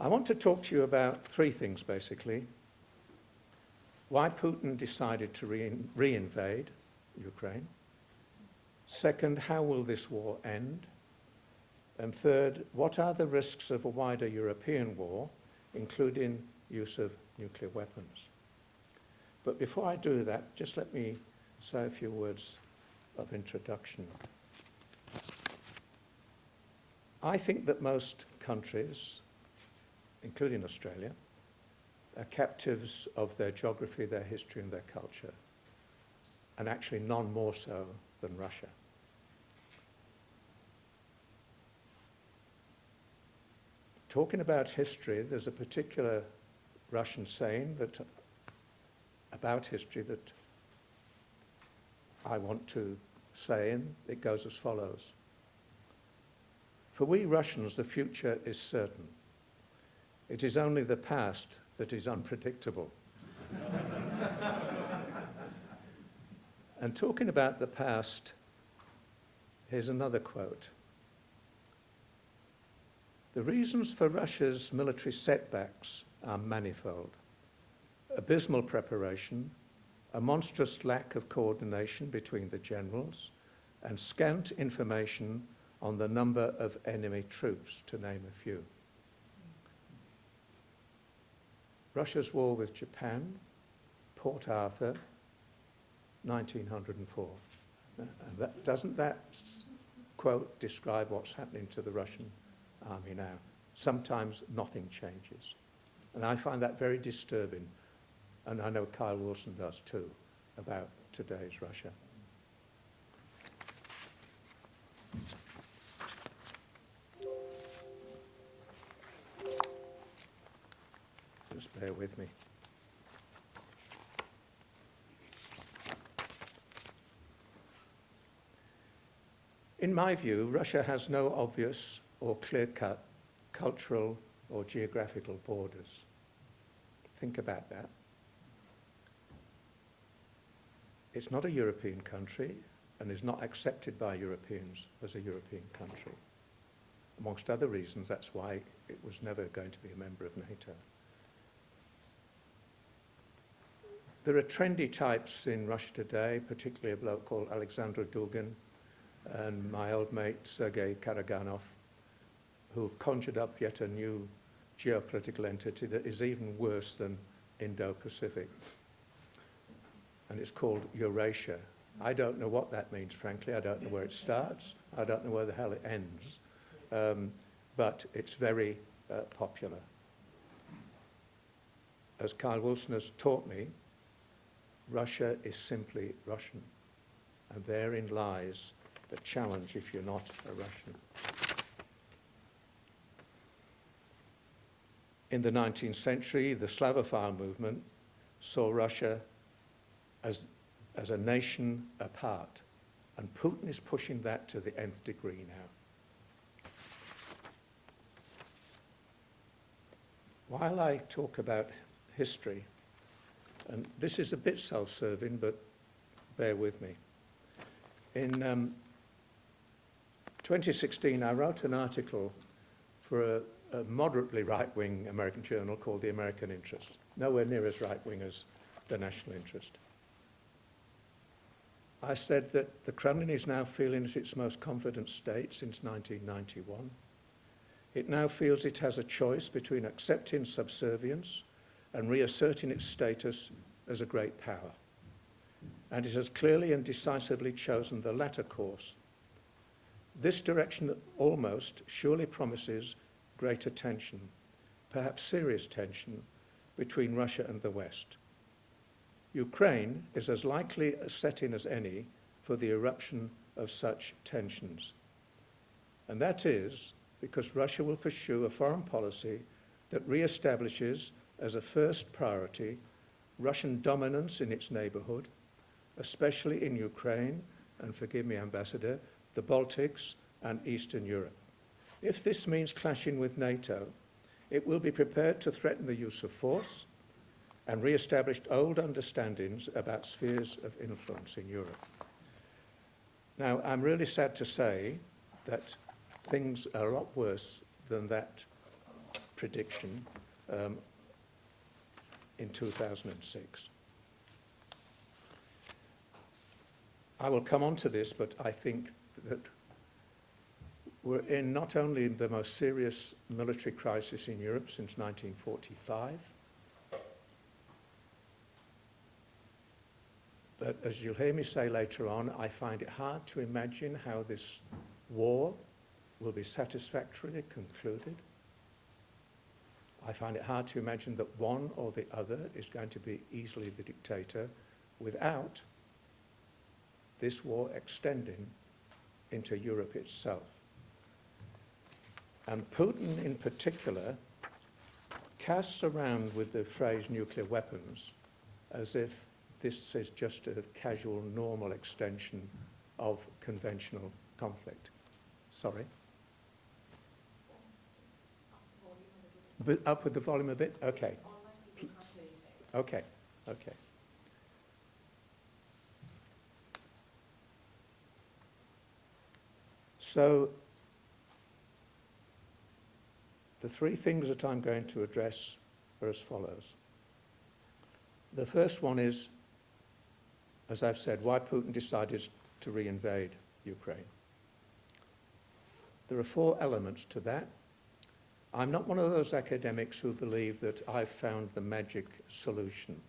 I want to talk to you about three things, basically. Why Putin decided to re re-invade Ukraine. Second, how will this war end? And third, what are the risks of a wider European war, including use of nuclear weapons? But before I do that, just let me say a few words of introduction. I think that most countries, including Australia, are captives of their geography, their history and their culture, and actually none more so than Russia. Talking about history, there's a particular Russian saying that about history that I want to say, and it goes as follows. For we Russians, the future is certain. It is only the past that is unpredictable. and talking about the past, here's another quote. The reasons for Russia's military setbacks are manifold. Abysmal preparation, a monstrous lack of coordination between the generals, and scant information on the number of enemy troops, to name a few. Russia's war with Japan, Port Arthur, 1904. And that, doesn't that quote describe what's happening to the Russian army now? Sometimes nothing changes. And I find that very disturbing. And I know Kyle Wilson does too, about today's Russia. In my view, Russia has no obvious or clear-cut cultural or geographical borders. Think about that. It's not a European country and is not accepted by Europeans as a European country. Amongst other reasons, that's why it was never going to be a member of NATO. There are trendy types in Russia today, particularly a bloke called Alexander Dugin and my old mate Sergei Karaganov, who have conjured up yet a new geopolitical entity that is even worse than Indo-Pacific. And it's called Eurasia. I don't know what that means, frankly. I don't know where it starts. I don't know where the hell it ends. Um, but it's very uh, popular. As Kyle Wilson has taught me, Russia is simply Russian. And therein lies the challenge if you're not a Russian. In the 19th century, the Slavophile movement saw Russia as, as a nation apart. And Putin is pushing that to the nth degree now. While I talk about history, and this is a bit self-serving, but bear with me. In um, 2016, I wrote an article for a, a moderately right-wing American journal called The American Interest, nowhere near as right-wing as the National Interest. I said that the Kremlin is now feeling its most confident state since 1991. It now feels it has a choice between accepting subservience and reasserting its status as a great power. And it has clearly and decisively chosen the latter course. This direction almost surely promises greater tension, perhaps serious tension, between Russia and the West. Ukraine is as likely a setting as any for the eruption of such tensions. And that is because Russia will pursue a foreign policy that re-establishes as a first priority Russian dominance in its neighborhood, especially in Ukraine, and forgive me, Ambassador, the Baltics and Eastern Europe. If this means clashing with NATO, it will be prepared to threaten the use of force and re-established old understandings about spheres of influence in Europe. Now, I'm really sad to say that things are a lot worse than that prediction um, in 2006. I will come on to this, but I think that we're in not only the most serious military crisis in Europe since 1945, but as you'll hear me say later on, I find it hard to imagine how this war will be satisfactorily concluded. I find it hard to imagine that one or the other is going to be easily the dictator without this war extending into Europe itself. And Putin in particular casts around with the phrase nuclear weapons as if this is just a casual, normal extension of conventional conflict. Sorry? But up with the volume a bit? Okay. Okay, okay. So, the three things that I'm going to address are as follows. The first one is, as I've said, why Putin decided to reinvade Ukraine. There are four elements to that. I'm not one of those academics who believe that I've found the magic solution,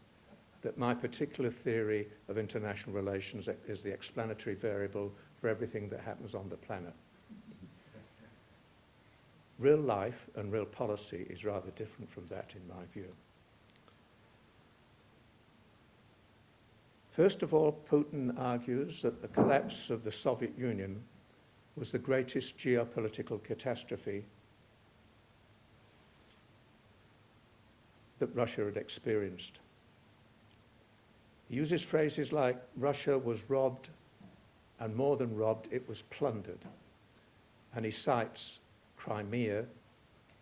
that my particular theory of international relations is the explanatory variable for everything that happens on the planet. Real life and real policy is rather different from that in my view. First of all, Putin argues that the collapse of the Soviet Union was the greatest geopolitical catastrophe that Russia had experienced. He uses phrases like Russia was robbed, and more than robbed, it was plundered. And he cites Crimea,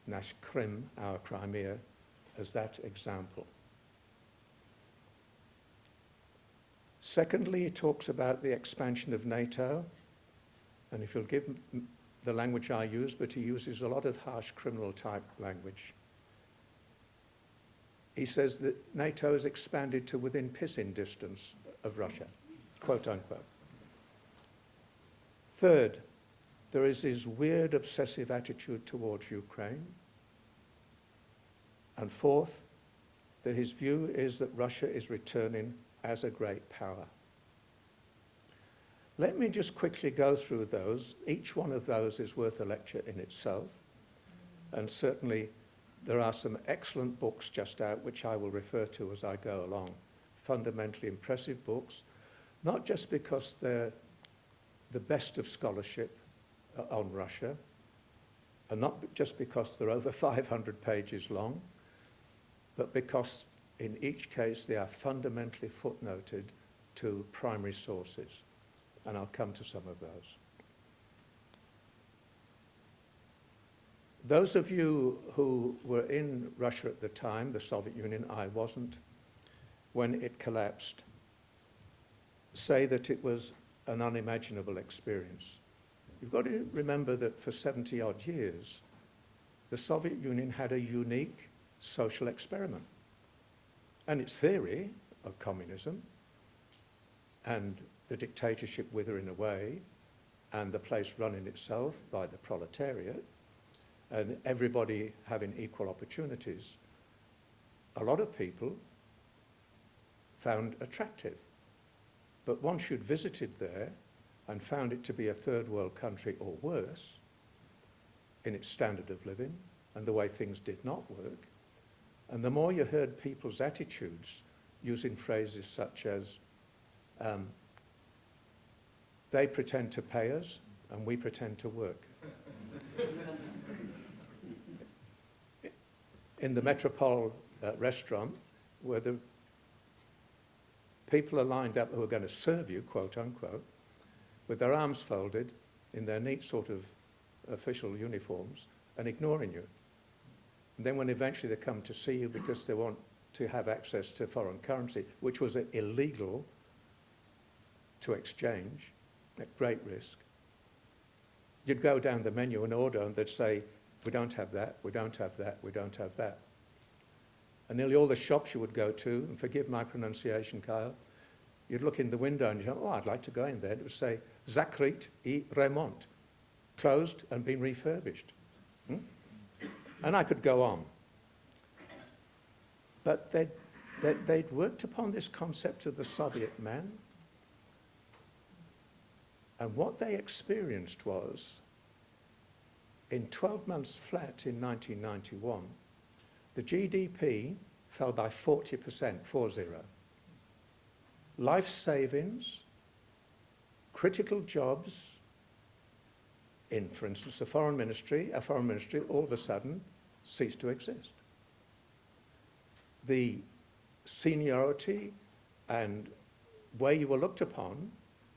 Nash Krim, our Crimea, as that example. Secondly, he talks about the expansion of NATO, and if you'll give the language I use, but he uses a lot of harsh criminal type language. He says that NATO has expanded to within pissing distance of Russia, quote unquote. Third, there is this weird obsessive attitude towards Ukraine. And fourth, that his view is that Russia is returning as a great power. Let me just quickly go through those. Each one of those is worth a lecture in itself. And certainly there are some excellent books just out which I will refer to as I go along. Fundamentally impressive books, not just because they're the best of scholarship uh, on Russia, and not just because they're over 500 pages long, but because in each case they are fundamentally footnoted to primary sources. And I'll come to some of those. Those of you who were in Russia at the time, the Soviet Union, I wasn't, when it collapsed, say that it was an unimaginable experience. You've got to remember that for 70 odd years, the Soviet Union had a unique social experiment. And its theory of communism and the dictatorship withering away and the place running itself by the proletariat and everybody having equal opportunities, a lot of people found attractive. But once you'd visited there and found it to be a third world country or worse in its standard of living and the way things did not work, and the more you heard people's attitudes using phrases such as, um, they pretend to pay us and we pretend to work. in the Metropole uh, restaurant, where the people are lined up who are going to serve you, quote unquote, with their arms folded in their neat sort of official uniforms and ignoring you. And then when eventually they come to see you because they want to have access to foreign currency, which was illegal to exchange at great risk, you'd go down the menu and order and they'd say, We don't have that, we don't have that, we don't have that. And nearly all the shops you would go to, and forgive my pronunciation, Kyle, you'd look in the window and you'd go, oh, I'd like to go in there. And it would say, Zakrit i Remont, closed and been refurbished. Hmm? And I could go on. But they'd, they'd, they'd worked upon this concept of the Soviet man. And what they experienced was, in 12 months flat in 1991, the GDP fell by 40%, 4-0. Life savings, critical jobs in, for instance, the foreign ministry, a foreign ministry all of a sudden ceased to exist. The seniority and way you were looked upon,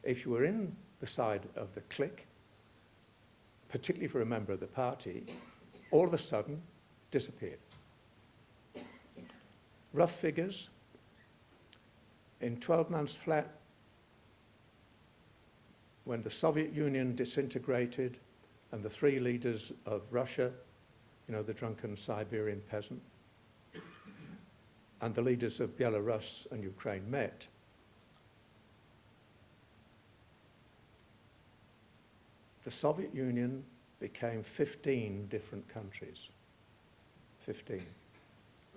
if you were in the side of the clique, particularly for a member of the party, all of a sudden disappeared. Rough figures, in 12 months flat, when the Soviet Union disintegrated and the three leaders of Russia, you know, the drunken Siberian peasant, and the leaders of Belarus and Ukraine met, the Soviet Union became 15 different countries. 15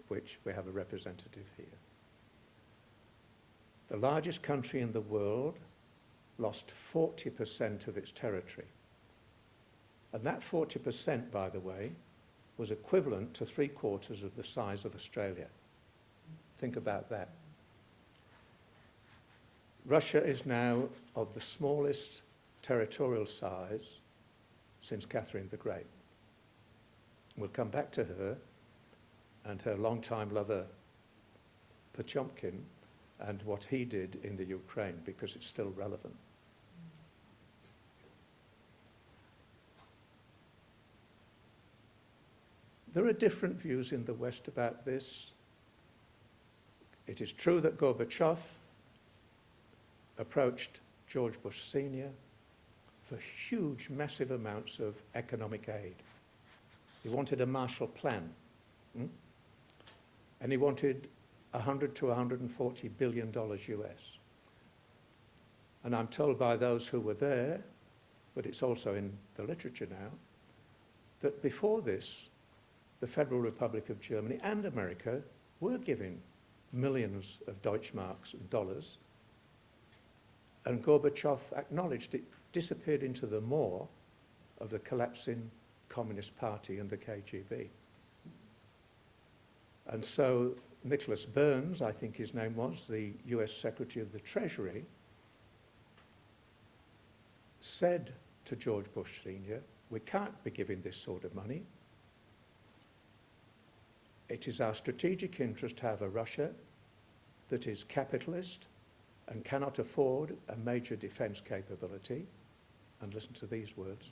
which we have a representative here. The largest country in the world lost 40% of its territory. And that 40%, by the way, was equivalent to three quarters of the size of Australia. Think about that. Russia is now of the smallest territorial size since Catherine the Great. We'll come back to her and her longtime lover Potemkin and what he did in the Ukraine because it's still relevant. There are different views in the West about this. It is true that Gorbachev approached George Bush Sr. for huge, massive amounts of economic aid. He wanted a Marshall Plan. Hmm? And he wanted 100 to 140 billion dollars US. And I'm told by those who were there, but it's also in the literature now, that before this, the Federal Republic of Germany and America were giving millions of Deutschmarks and dollars, and Gorbachev acknowledged it disappeared into the maw of the collapsing Communist Party and the KGB. And so Nicholas Burns, I think his name was, the US Secretary of the Treasury, said to George Bush Sr., we can't be giving this sort of money. It is our strategic interest to have a Russia that is capitalist and cannot afford a major defence capability, and listen to these words,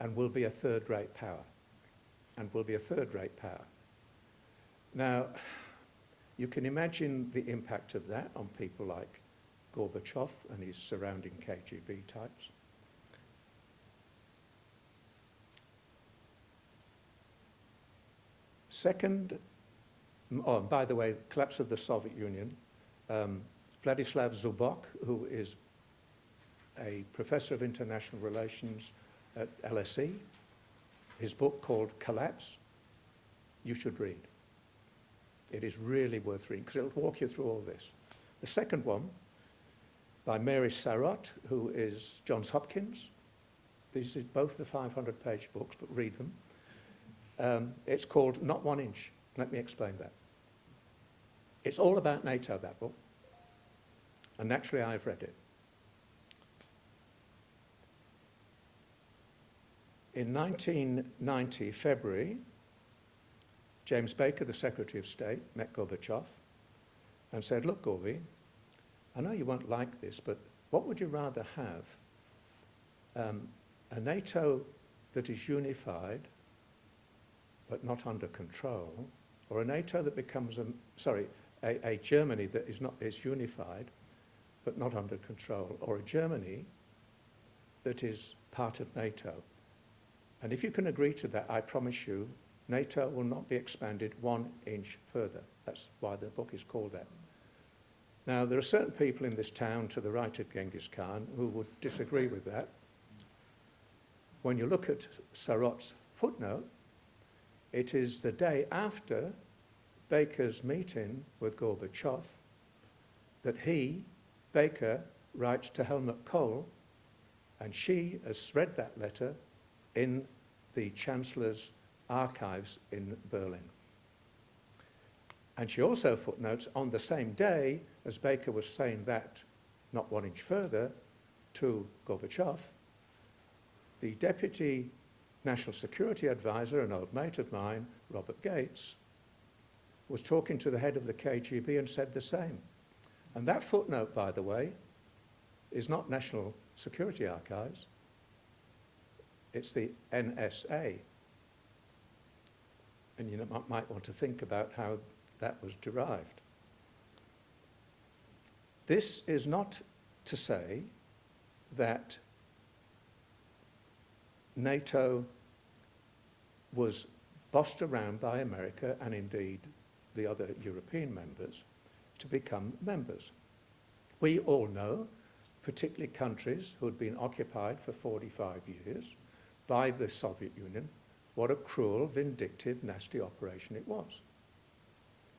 and will be a third-rate power, and will be a third-rate power. Now, you can imagine the impact of that on people like Gorbachev and his surrounding KGB types. Second, oh, by the way, collapse of the Soviet Union, um, Vladislav Zubok, who is a professor of international relations at LSE, his book called Collapse, you should read. It is really worth reading because it'll walk you through all this. The second one, by Mary Sarotte, who is Johns Hopkins. These are both the 500-page books, but read them. Um, it's called Not One Inch. Let me explain that. It's all about NATO, that book. And naturally, I've read it. In 1990, February, James Baker, the Secretary of State, met Gorbachev and said, look, Gorby, I know you won't like this, but what would you rather have? Um, a NATO that is unified but not under control, or a NATO that becomes, a, sorry, a, a Germany that is, not, is unified but not under control, or a Germany that is part of NATO And if you can agree to that, I promise you, NATO will not be expanded one inch further. That's why the book is called that. Now, there are certain people in this town to the right of Genghis Khan who would disagree with that. When you look at Sarotte's footnote, it is the day after Baker's meeting with Gorbachev that he, Baker, writes to Helmut Kohl, and she has read that letter in the Chancellor's archives in Berlin. And she also footnotes on the same day as Baker was saying that, not one inch further, to Gorbachev, the Deputy National Security Advisor, an old mate of mine, Robert Gates, was talking to the head of the KGB and said the same. And that footnote, by the way, is not National Security Archives, it's the NSA. And you might want to think about how that was derived. This is not to say that NATO was bossed around by America and indeed the other European members to become members. We all know, particularly countries who had been occupied for 45 years by the Soviet Union, what a cruel, vindictive, nasty operation it was.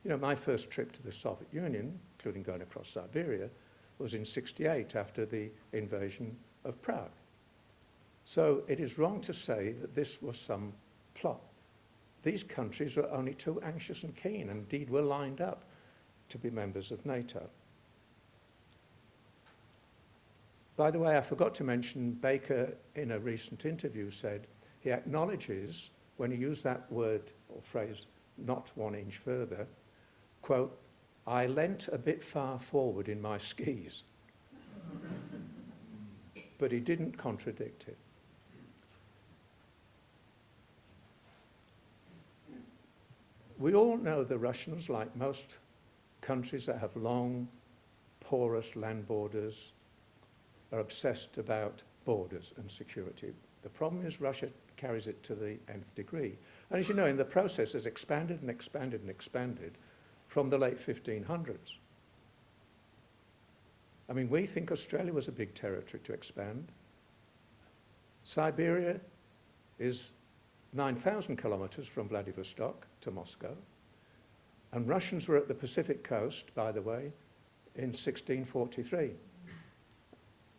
You know, my first trip to the Soviet Union, including going across Siberia, was in 68 after the invasion of Prague. So it is wrong to say that this was some plot. These countries were only too anxious and keen, and indeed were lined up to be members of NATO. By the way, I forgot to mention Baker in a recent interview said he acknowledges when he used that word or phrase, not one inch further, quote, I leant a bit far forward in my skis. but he didn't contradict it. We all know the Russians, like most countries that have long, porous land borders, are obsessed about borders and security. The problem is Russia carries it to the nth degree. And as you know, in the process, has expanded and expanded and expanded from the late 1500s. I mean, we think Australia was a big territory to expand. Siberia is 9,000 kilometers from Vladivostok to Moscow. And Russians were at the Pacific coast, by the way, in 1643,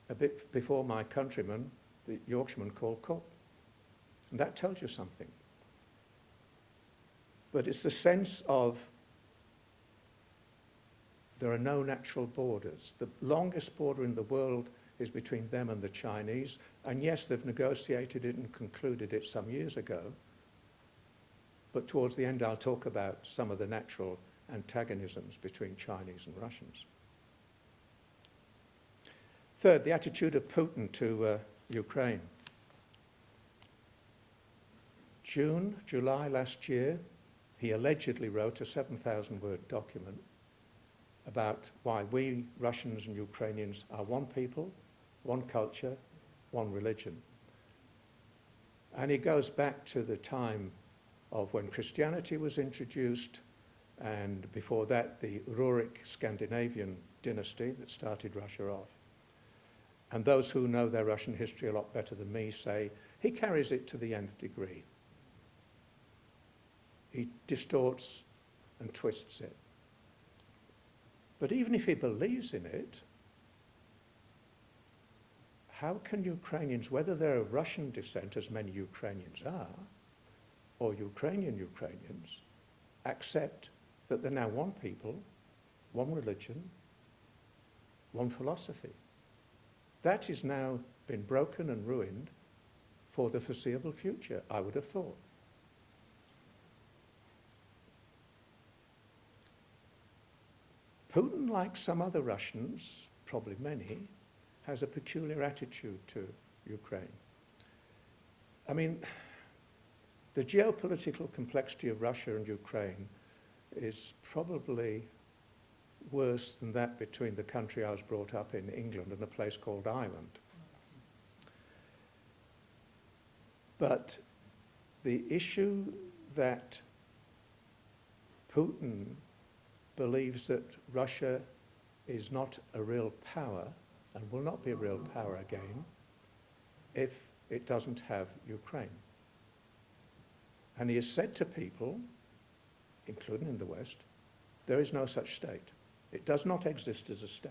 a bit before my countryman, the Yorkshireman called Cook. And that tells you something. But it's the sense of there are no natural borders. The longest border in the world is between them and the Chinese. And yes, they've negotiated it and concluded it some years ago. But towards the end, I'll talk about some of the natural antagonisms between Chinese and Russians. Third, the attitude of Putin to uh, Ukraine. June, July last year, he allegedly wrote a 7,000 word document about why we Russians and Ukrainians are one people, one culture, one religion. And he goes back to the time of when Christianity was introduced, and before that, the Rurik Scandinavian dynasty that started Russia off. And those who know their Russian history a lot better than me say he carries it to the nth degree. He distorts and twists it. But even if he believes in it, how can Ukrainians, whether they're of Russian descent, as many Ukrainians are, or Ukrainian Ukrainians, accept that they're now one people, one religion, one philosophy? That has now been broken and ruined for the foreseeable future, I would have thought. Putin, like some other Russians, probably many, has a peculiar attitude to Ukraine. I mean, the geopolitical complexity of Russia and Ukraine is probably worse than that between the country I was brought up in, England, and a place called Ireland. But the issue that Putin believes that Russia is not a real power and will not be a real power again if it doesn't have Ukraine. And he has said to people, including in the West, there is no such state. It does not exist as a state.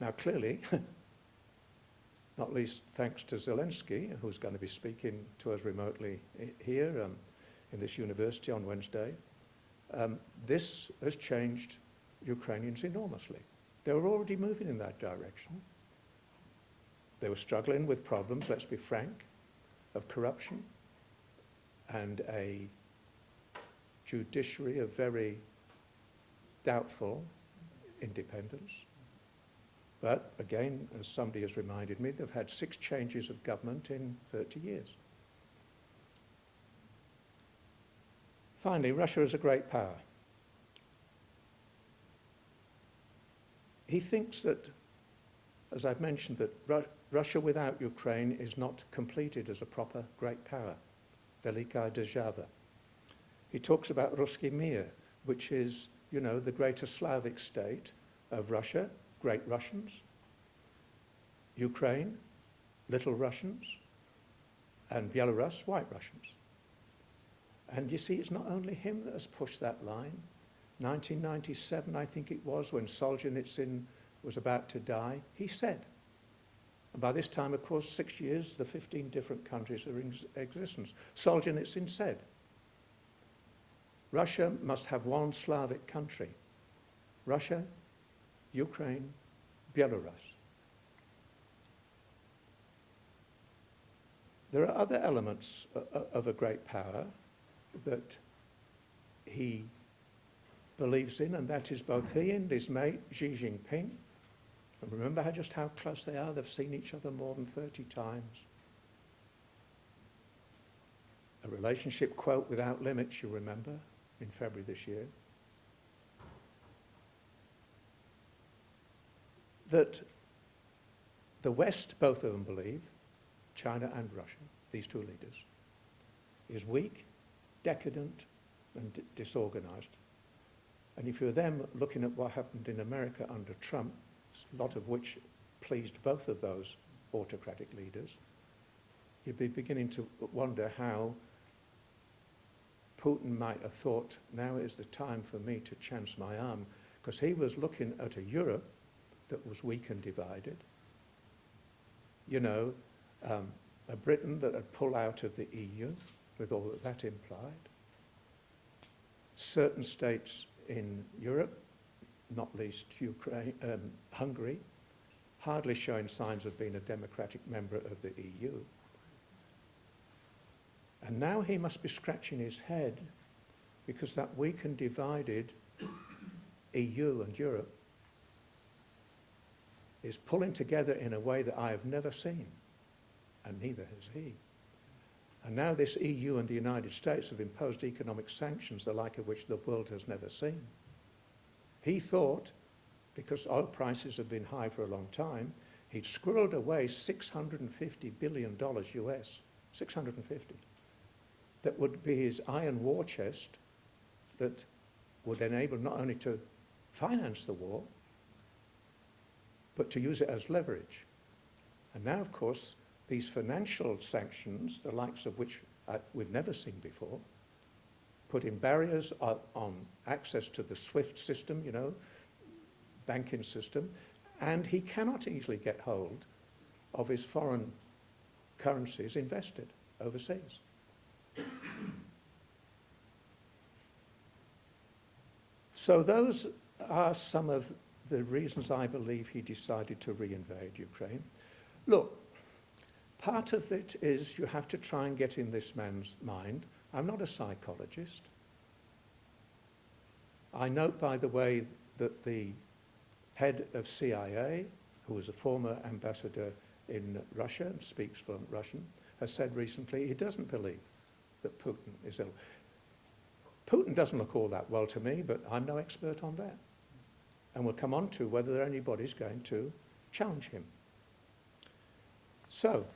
Now, clearly, not least thanks to Zelensky, who's going to be speaking to us remotely here um, in this university on Wednesday, um, this has changed Ukrainians enormously. They were already moving in that direction. They were struggling with problems, let's be frank, of corruption and a judiciary of very doubtful independence. But again, as somebody has reminded me, they've had six changes of government in 30 years. Finally, Russia is a great power. He thinks that, as I've mentioned, that Ru Russia without Ukraine is not completed as a proper great power, Velikaya Dzhava. He talks about Ruski Mir, which is, you know, the greater Slavic state of Russia, great Russians, Ukraine, little Russians, and Belarus, white Russians. And you see, it's not only him that has pushed that line. 1997, I think it was, when Solzhenitsyn was about to die, he said, and by this time, of course, six years, the 15 different countries are in existence. Solzhenitsyn said, Russia must have one Slavic country. Russia, Ukraine, Belarus. There are other elements of a great power that he believes in, and that is both he and his mate Xi Jinping. And remember how just how close they are? They've seen each other more than 30 times. A relationship quote without limits, you remember, in February this year. That the West, both of them believe, China and Russia, these two leaders, is weak decadent and disorganized. And if you're them looking at what happened in America under Trump, a lot of which pleased both of those autocratic leaders, you'd be beginning to wonder how Putin might have thought, now is the time for me to chance my arm, because he was looking at a Europe that was weak and divided. You know, um, a Britain that had pulled out of the EU, with all that that implied. Certain states in Europe, not least Ukraine, um, Hungary, hardly showing signs of being a democratic member of the EU. And now he must be scratching his head because that weak and divided EU and Europe is pulling together in a way that I have never seen, and neither has he. And now this EU and the United States have imposed economic sanctions, the like of which the world has never seen. He thought, because oil prices have been high for a long time, he'd squirreled away $650 billion US, 650, that would be his iron war chest that would enable not only to finance the war, but to use it as leverage. And now, of course, these financial sanctions, the likes of which uh, we've never seen before, putting barriers on, access to the SWIFT system, you know, banking system, and he cannot easily get hold of his foreign currencies invested overseas. So those are some of the reasons I believe he decided to reinvade Ukraine. Look, Part of it is you have to try and get in this man's mind. I'm not a psychologist. I note, by the way, that the head of CIA, who was a former ambassador in Russia and speaks fluent Russian, has said recently he doesn't believe that Putin is ill. Putin doesn't look all that well to me, but I'm no expert on that. And we'll come on to whether anybody's going to challenge him. So,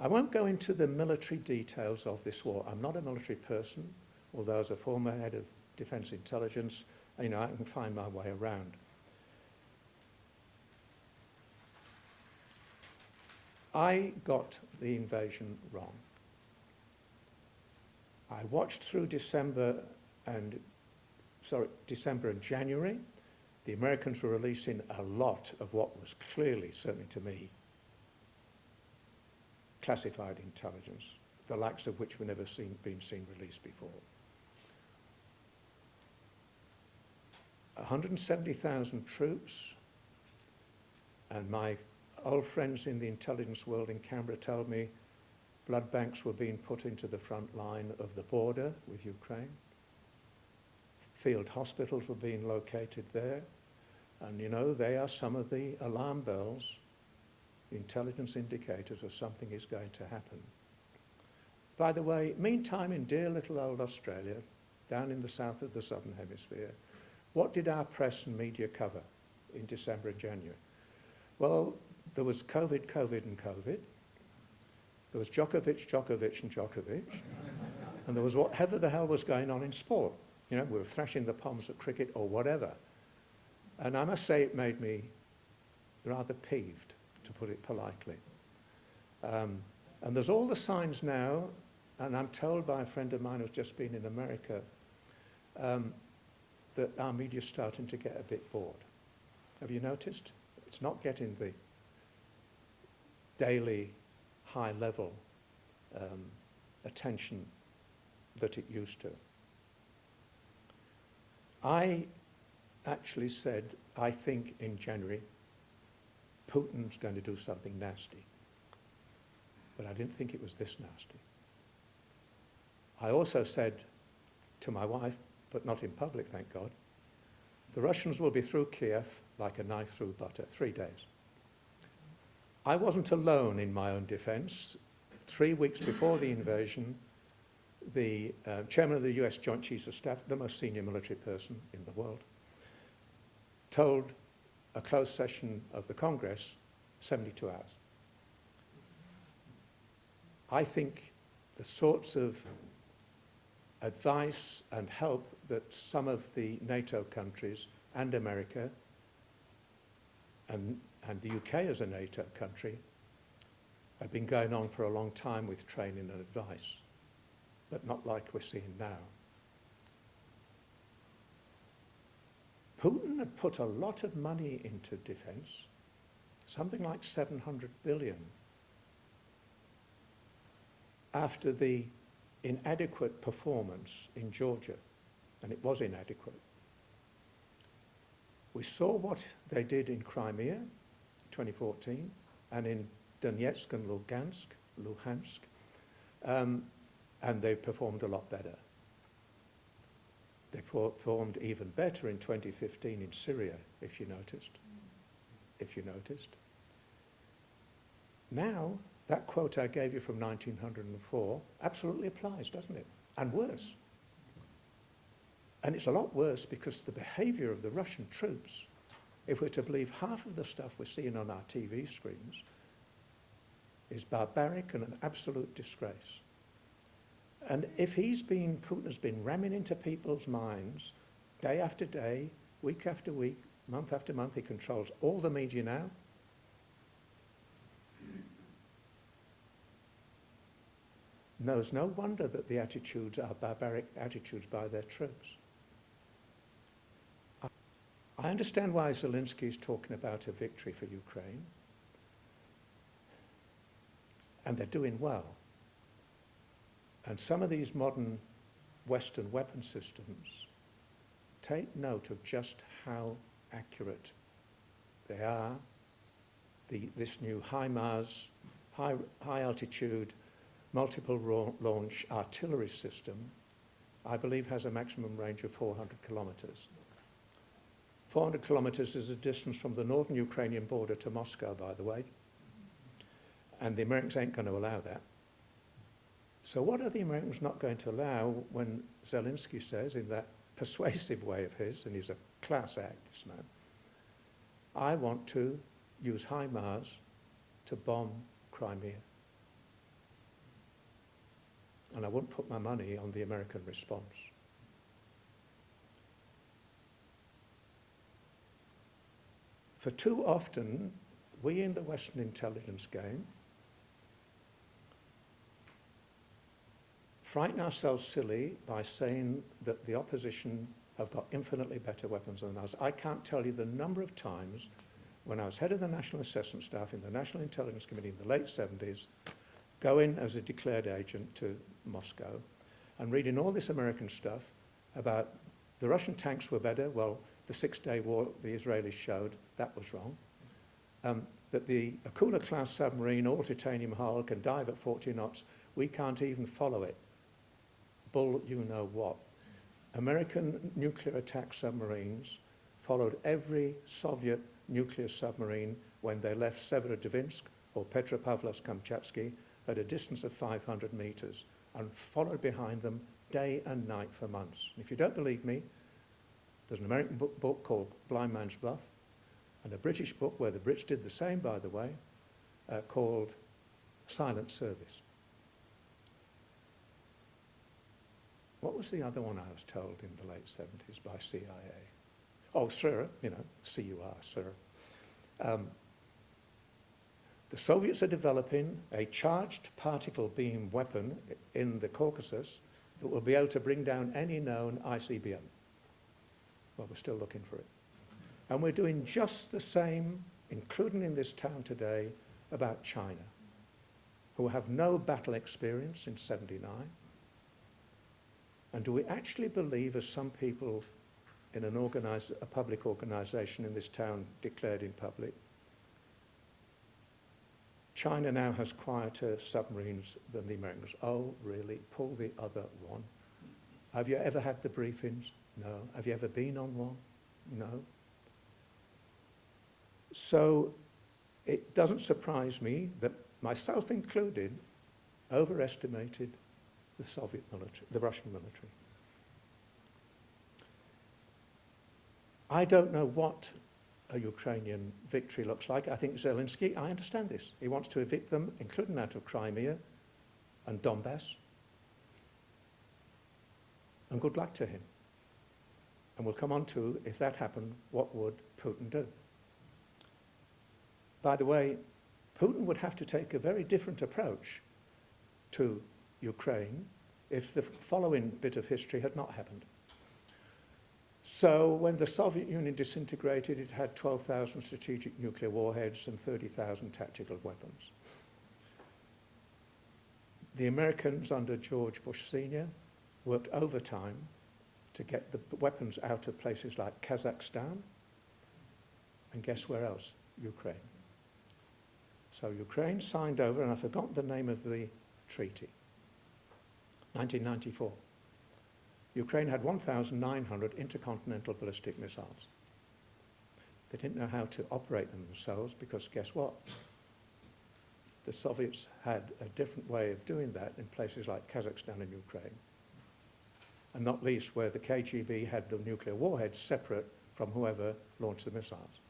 I won't go into the military details of this war. I'm not a military person, although as a former head of defense intelligence, you know, I can find my way around. I got the invasion wrong. I watched through December and, sorry, December and January. The Americans were releasing a lot of what was clearly, certainly to me, classified intelligence, the likes of which were never seen, been seen released before. 170,000 troops, and my old friends in the intelligence world in Canberra told me blood banks were being put into the front line of the border with Ukraine. Field hospitals were being located there. And you know, they are some of the alarm bells, intelligence indicators of something is going to happen. By the way, meantime in dear little old Australia, down in the south of the southern hemisphere, what did our press and media cover in December and January? Well, there was COVID, COVID and COVID. There was Djokovic, Djokovic and Djokovic. and there was whatever the hell was going on in sport. You know, we were thrashing the poms at cricket or whatever. And I must say it made me rather peeved, to put it politely. Um, and there's all the signs now, and I'm told by a friend of mine who's just been in America, um, that our media's starting to get a bit bored. Have you noticed? It's not getting the daily high level um, attention that it used to. I actually said, I think in January, Putin's going to do something nasty. But I didn't think it was this nasty. I also said to my wife, but not in public, thank God, the Russians will be through Kiev like a knife through butter, three days. I wasn't alone in my own defense. Three weeks before the invasion, the uh, chairman of the US Joint Chiefs of Staff, the most senior military person in the world, told a closed session of the Congress 72 hours. I think the sorts of advice and help that some of the NATO countries and America and, and the UK as a NATO country have been going on for a long time with training and advice, but not like we're seeing now. Putin had put a lot of money into defense, something like 700 billion, after the inadequate performance in Georgia, and it was inadequate. We saw what they did in Crimea, 2014, and in Donetsk and Lugansk, Luhansk, um, and they performed a lot better. They performed even better in 2015 in Syria, if you noticed. If you noticed. Now, that quote I gave you from 1904 absolutely applies, doesn't it? And worse. And it's a lot worse because the behavior of the Russian troops, if we're to believe half of the stuff we're seeing on our TV screens, is barbaric and an absolute disgrace. And if he's been, Putin has been ramming into people's minds day after day, week after week, month after month, he controls all the media now, No, it's no wonder that the attitudes are barbaric attitudes by their troops. I understand why Zelensky is talking about a victory for Ukraine. And they're doing well. And some of these modern Western weapon systems take note of just how accurate they are. The, this new HIMARS, high, high altitude multiple launch artillery system, I believe has a maximum range of 400 kilometers. 400 kilometers is a distance from the northern Ukrainian border to Moscow, by the way. And the Americans ain't going to allow that. So what are the Americans not going to allow when Zelensky says, in that persuasive way of his, and he's a class act, this man, I want to use HIMARS to bomb Crimea. and I wouldn't put my money on the American response. For too often, we in the Western intelligence game frighten ourselves silly by saying that the opposition have got infinitely better weapons than us. I can't tell you the number of times when I was head of the National Assessment Staff in the National Intelligence Committee in the late 70s, going as a declared agent to Moscow and reading all this American stuff about the Russian tanks were better. Well, the Six-Day War the Israelis showed that was wrong. Um, that the Akula-class submarine, all titanium hull, can dive at 40 knots. We can't even follow it. Bull, you know what. American nuclear attack submarines followed every Soviet nuclear submarine when they left Severodvinsk or Petropavlovsk-Kamchatsky at a distance of 500 meters and followed behind them day and night for months. And if you don't believe me, there's an American book, book called Blind Man's Bluff and a British book where the Brits did the same, by the way, uh, called Silent Service. What was the other one I was told in the late 70s by CIA? Oh, SIR, you know, C-U-R, SIR. Um, the Soviets are developing a charged particle beam weapon in the Caucasus that will be able to bring down any known ICBM. Well, we're still looking for it. And we're doing just the same, including in this town today, about China, who have no battle experience in 79, and do we actually believe, as some people in an a public organization in this town declared in public, China now has quieter submarines than the Americans. Oh, really? Pull the other one. Have you ever had the briefings? No. Have you ever been on one? No. So it doesn't surprise me that myself included overestimated the Soviet military, the Russian military. I don't know what a Ukrainian victory looks like. I think Zelensky, I understand this. He wants to evict them, including out of Crimea and Donbass. And good luck to him. And we'll come on to, if that happened, what would Putin do? By the way, Putin would have to take a very different approach to Ukraine if the following bit of history had not happened. So when the Soviet Union disintegrated, it had 12,000 strategic nuclear warheads and 30,000 tactical weapons. The Americans under George Bush Sr. worked overtime to get the weapons out of places like Kazakhstan, and guess where else? Ukraine. So Ukraine signed over, and I forgot the name of the treaty. 1994. Ukraine had 1,900 intercontinental ballistic missiles. They didn't know how to operate them themselves because guess what? The Soviets had a different way of doing that in places like Kazakhstan and Ukraine. And not least where the KGB had the nuclear warheads separate from whoever launched the missiles.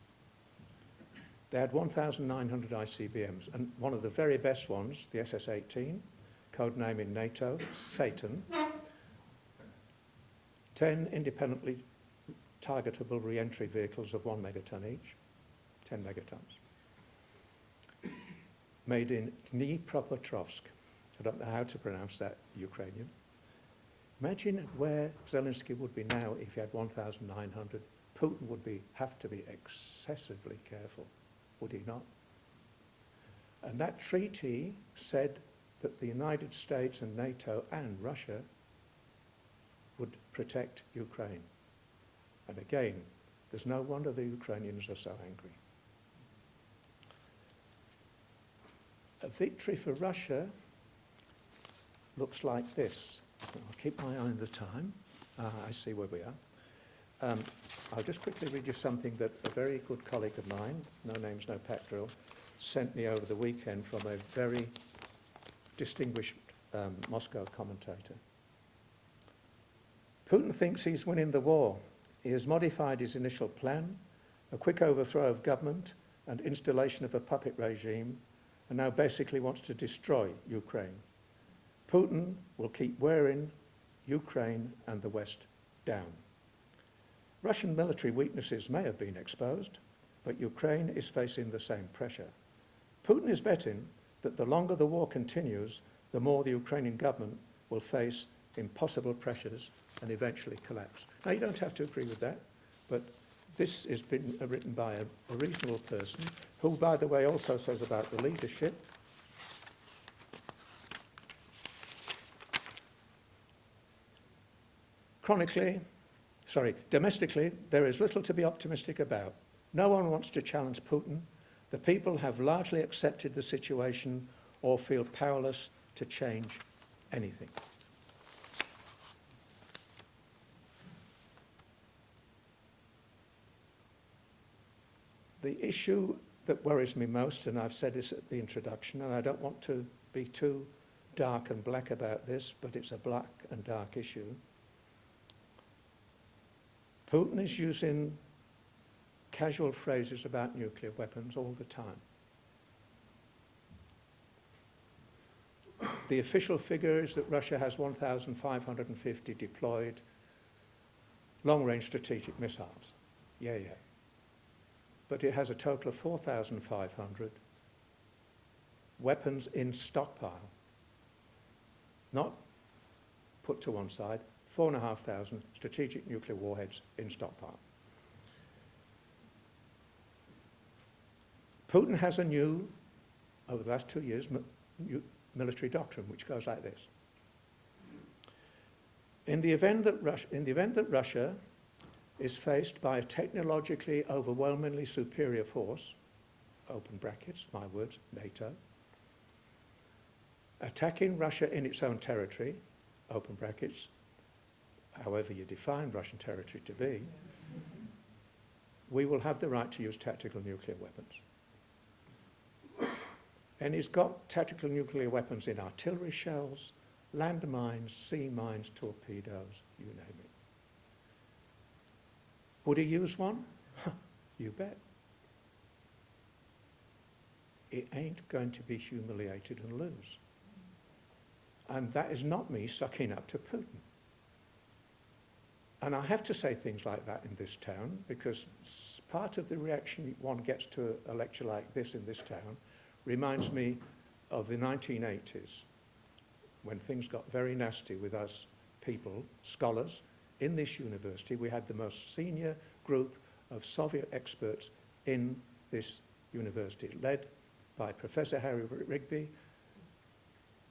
They had 1,900 ICBMs, and one of the very best ones, the SS-18, code name in NATO, Satan, 10 independently targetable re-entry vehicles of one megaton each, 10 megatons, made in Dnipropetrovsk. I don't know how to pronounce that Ukrainian. Imagine where Zelensky would be now if he had 1,900. Putin would be, have to be excessively careful would he not? And that treaty said that the United States and NATO and Russia would protect Ukraine. And again, there's no wonder the Ukrainians are so angry. A victory for Russia looks like this. I'll keep my eye on the time. Uh, I see where we are. Um, I'll just quickly read you something that a very good colleague of mine, no names, no pack drill, sent me over the weekend from a very distinguished um, Moscow commentator. Putin thinks he's winning the war. He has modified his initial plan, a quick overthrow of government and installation of a puppet regime, and now basically wants to destroy Ukraine. Putin will keep wearing Ukraine and the West down. Russian military weaknesses may have been exposed, but Ukraine is facing the same pressure. Putin is betting that the longer the war continues, the more the Ukrainian government will face impossible pressures and eventually collapse. Now, you don't have to agree with that, but this has been uh, written by a, a reasonable person, who, by the way, also says about the leadership Chronically, sorry, domestically, there is little to be optimistic about. No one wants to challenge Putin. The people have largely accepted the situation or feel powerless to change anything. The issue that worries me most, and I've said this at the introduction, and I don't want to be too dark and black about this, but it's a black and dark issue, Putin is using casual phrases about nuclear weapons all the time. The official figure is that Russia has 1,550 deployed long-range strategic missiles. Yeah, yeah. But it has a total of 4,500 weapons in stockpile, not put to one side, 4,500 strategic nuclear warheads in stockpile. Putin has a new, over the last two years, military doctrine which goes like this. In the, event that Russia, in the event that Russia is faced by a technologically overwhelmingly superior force, open brackets, my words, NATO, attacking Russia in its own territory, open brackets, however you define Russian territory to be, we will have the right to use tactical nuclear weapons. And he's got tactical nuclear weapons in artillery shells, landmines, sea mines, torpedoes, you name it. Would he use one? you bet. It ain't going to be humiliated and lose. And that is not me sucking up to Putin. And I have to say things like that in this town because part of the reaction one gets to a lecture like this in this town reminds me of the 1980s when things got very nasty with us people, scholars, in this university. We had the most senior group of Soviet experts in this university, led by Professor Harry Rigby.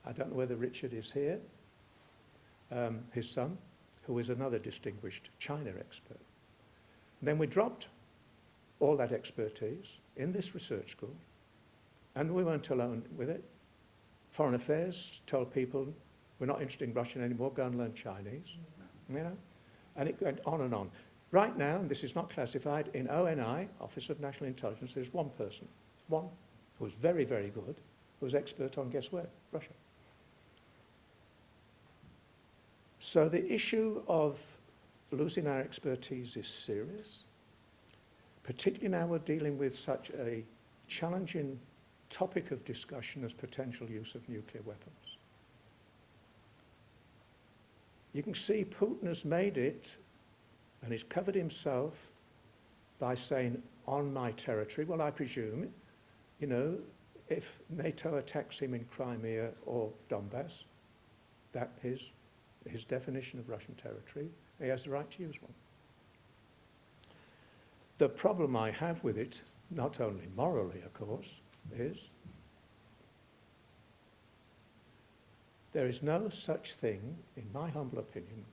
I don't know whether Richard is here, um, his son, who is another distinguished China expert. And then we dropped all that expertise in this research school, and we weren't alone with it. Foreign Affairs told people, we're not interested in Russian anymore, go and learn Chinese. You know? And it went on and on. Right now, and this is not classified, in ONI, Office of National Intelligence, there's one person, one, who's very, very good, who's expert on, guess where? Russia. So the issue of losing our expertise is serious, particularly now we're dealing with such a challenging topic of discussion as potential use of nuclear weapons. You can see Putin has made it, and he's covered himself by saying, on my territory. Well, I presume, you know, if NATO attacks him in Crimea or Donbass, that is his definition of Russian territory, he has the right to use one. The problem I have with it, not only morally, of course, is there is no such thing, in my humble opinion,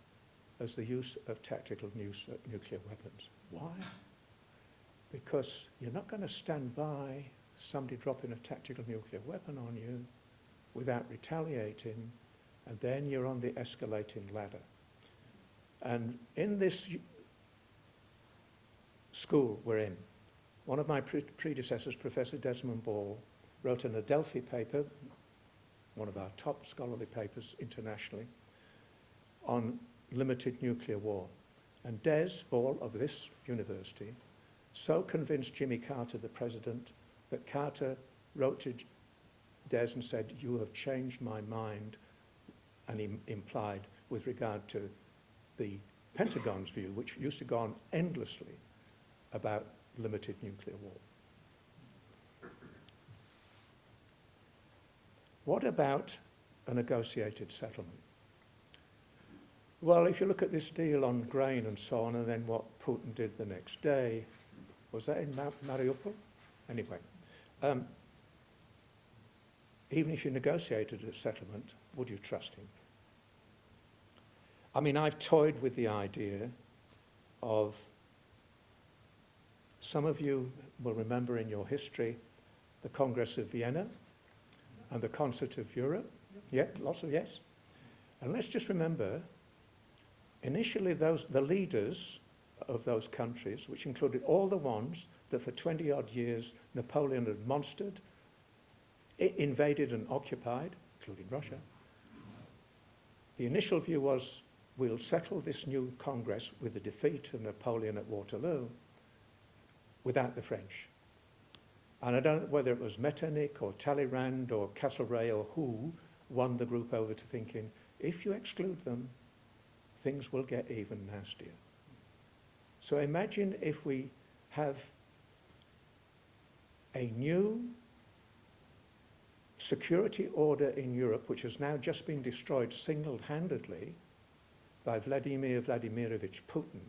as the use of tactical nuclear weapons. Why? Because you're not going to stand by somebody dropping a tactical nuclear weapon on you without retaliating and then you're on the escalating ladder. And in this school we're in, one of my pre predecessors, Professor Desmond Ball, wrote an Adelphi paper, one of our top scholarly papers internationally, on limited nuclear war. And Des Ball of this university so convinced Jimmy Carter, the president, that Carter wrote to Des and said, you have changed my mind and Im implied with regard to the Pentagon's view, which used to go on endlessly about limited nuclear war. What about a negotiated settlement? Well, if you look at this deal on grain and so on, and then what Putin did the next day, was that in Mariupol? Anyway, um, even if you negotiated a settlement, would you trust him? I mean, I've toyed with the idea of, some of you will remember in your history the Congress of Vienna and the Concert of Europe. Yeah, lots of yes. And let's just remember, initially those, the leaders of those countries, which included all the ones that for 20 odd years Napoleon had monstered, invaded and occupied, including Russia. The initial view was we'll settle this new Congress with the defeat of Napoleon at Waterloo without the French. And I don't know whether it was Metternich or Talleyrand or Castlereagh or who won the group over to thinking, if you exclude them, things will get even nastier. So imagine if we have a new security order in Europe, which has now just been destroyed single-handedly by Vladimir Vladimirovich Putin,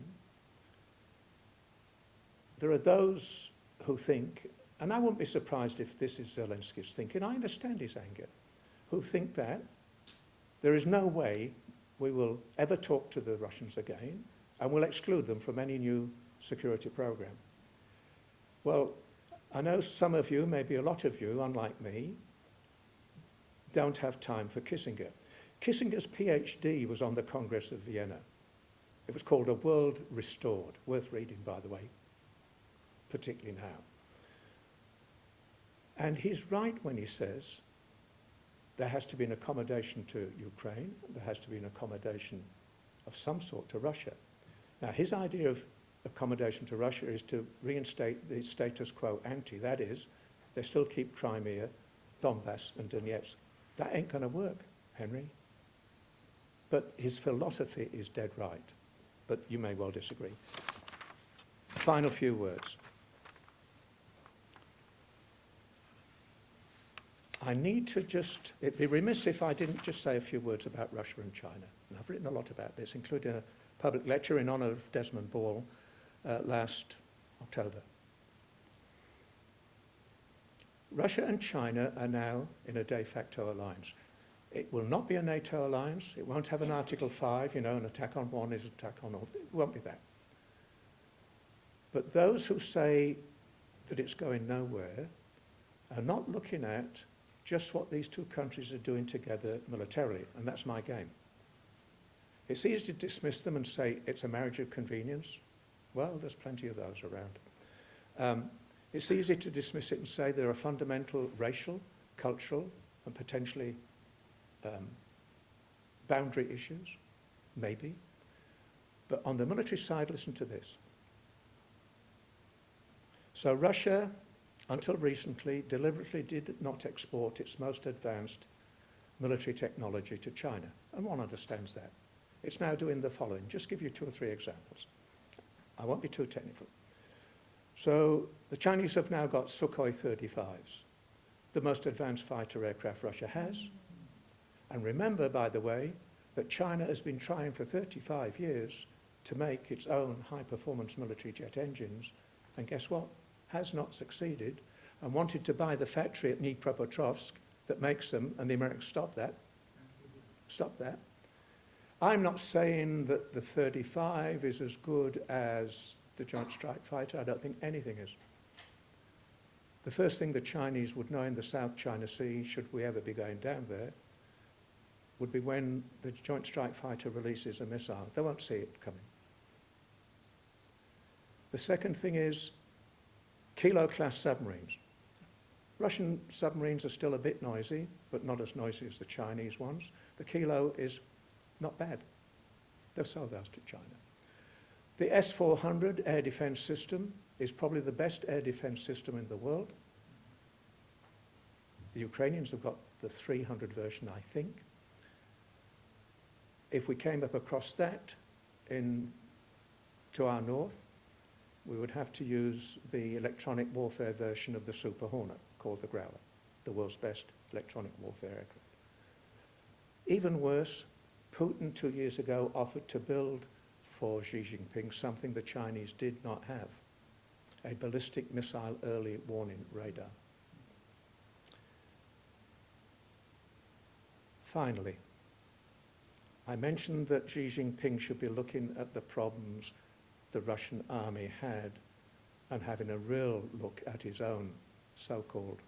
there are those who think, and I wouldn't be surprised if this is Zelensky's thinking, I understand his anger, who think that there is no way we will ever talk to the Russians again and we'll exclude them from any new security program. Well, I know some of you, maybe a lot of you, unlike me, don't have time for Kissinger. Kissinger's PhD was on the Congress of Vienna. It was called A World Restored, worth reading, by the way, particularly now. And he's right when he says there has to be an accommodation to Ukraine, there has to be an accommodation of some sort to Russia. Now, his idea of accommodation to Russia is to reinstate the status quo ante. That is, they still keep Crimea, Donbass, and Donetsk. That ain't going to work, Henry. But his philosophy is dead right. But you may well disagree. Final few words. I need to just, it'd be remiss if I didn't just say a few words about Russia and China. And I've written a lot about this, including a public lecture in honour of Desmond Ball uh, last October. Russia and China are now in a de facto alliance. It will not be a NATO alliance. It won't have an Article 5, you know, an attack on one is an attack on all. It won't be that. But those who say that it's going nowhere are not looking at just what these two countries are doing together militarily, and that's my game. It's easy to dismiss them and say it's a marriage of convenience. Well, there's plenty of those around. Um, it's easy to dismiss it and say there are fundamental racial, cultural, and potentially um, boundary issues, maybe. But on the military side, listen to this. So Russia, until recently, deliberately did not export its most advanced military technology to China, and one understands that. It's now doing the following. Just give you two or three examples. I won't be too technical. So the Chinese have now got Sukhoi 35s, the most advanced fighter aircraft Russia has. And remember, by the way, that China has been trying for 35 years to make its own high-performance military jet engines, and guess what? Has not succeeded, and wanted to buy the factory at Dnipropetrovsk that makes them, and the Americans stopped that. Stop that. I'm not saying that the 35 is as good as the Joint Strike Fighter. I don't think anything is. The first thing the Chinese would know in the South China Sea, should we ever be going down there, would be when the Joint Strike Fighter releases a missile. They won't see it coming. The second thing is Kilo-class submarines. Russian submarines are still a bit noisy, but not as noisy as the Chinese ones. The Kilo is not bad. They'll sell those to China. The S-400 air defense system is probably the best air defense system in the world. The Ukrainians have got the 300 version, I think. If we came up across that in, to our north, we would have to use the electronic warfare version of the Super Hornet, called the Growler, the world's best electronic warfare aircraft. Even worse, Putin two years ago offered to build for Xi Jinping something the Chinese did not have, a ballistic missile early warning radar. Finally, I mentioned that Xi Jinping should be looking at the problems the Russian army had and having a real look at his own so-called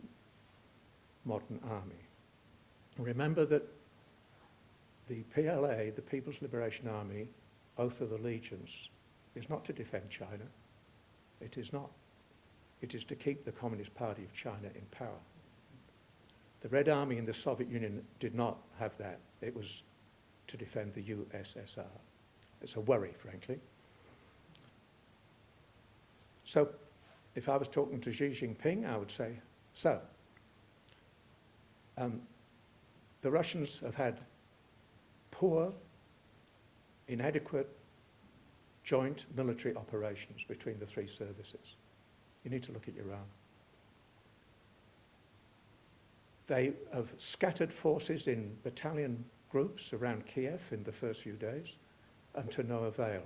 modern army. Remember that the PLA, the People's Liberation Army, oath of allegiance, is not to defend China. It is not. It is to keep the Communist Party of China in power. The Red Army in the Soviet Union did not have that. It was to defend the USSR. It's a worry, frankly. So if I was talking to Xi Jinping, I would say, so, um, the Russians have had poor, inadequate joint military operations between the three services. You need to look at own. They have scattered forces in battalion groups around Kiev in the first few days and to no avail.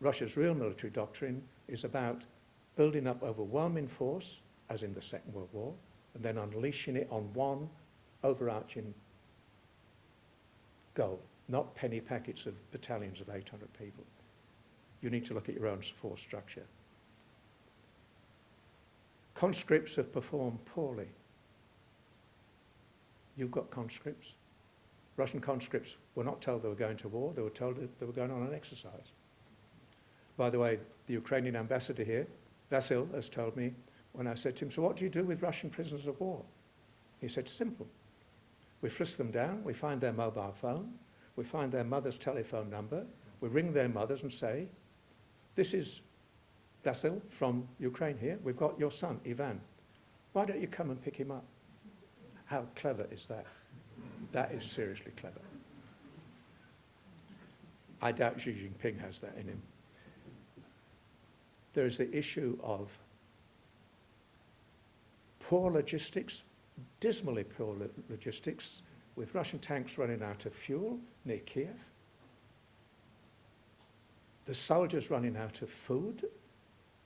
Russia's real military doctrine is about building up overwhelming force, as in the Second World War, and then unleashing it on one overarching goal, not penny packets of battalions of 800 people. You need to look at your own force structure. Conscripts have performed poorly. You've got conscripts. Russian conscripts were not told they were going to war, they were told they were going on an exercise. By the way, the Ukrainian ambassador here, Vasil, has told me when I said to him, so what do you do with Russian prisoners of war? He said, simple. We frisk them down, we find their mobile phone, we find their mother's telephone number, we ring their mothers and say, this is Vasil from Ukraine here, we've got your son, Ivan. Why don't you come and pick him up? How clever is that? That is seriously clever. I doubt Xi Jinping has that in him. There is the issue of poor logistics, dismally poor lo logistics, with Russian tanks running out of fuel near Kiev, the soldiers running out of food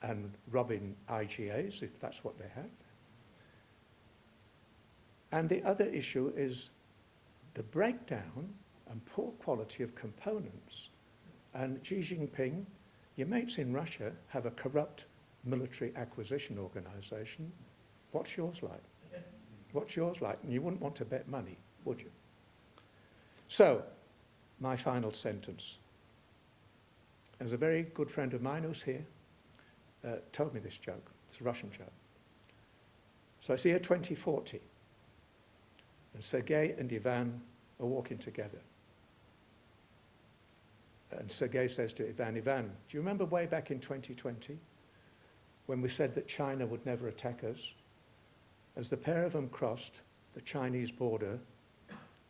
and robbing IGAs, if that's what they have. And the other issue is the breakdown and poor quality of components. And Xi Jinping, your mates in Russia have a corrupt military acquisition organization. What's yours like? What's yours like? And you wouldn't want to bet money, would you? So, my final sentence. There's a very good friend of mine who's here, uh, told me this joke. It's a Russian joke. So it's year 2040, and Sergei and Ivan are walking together. And Sergei says to Ivan, Ivan, do you remember way back in 2020 when we said that China would never attack us? As the pair of them crossed the Chinese border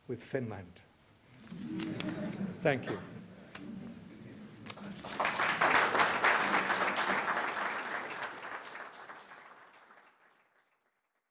with Finland. Thank you.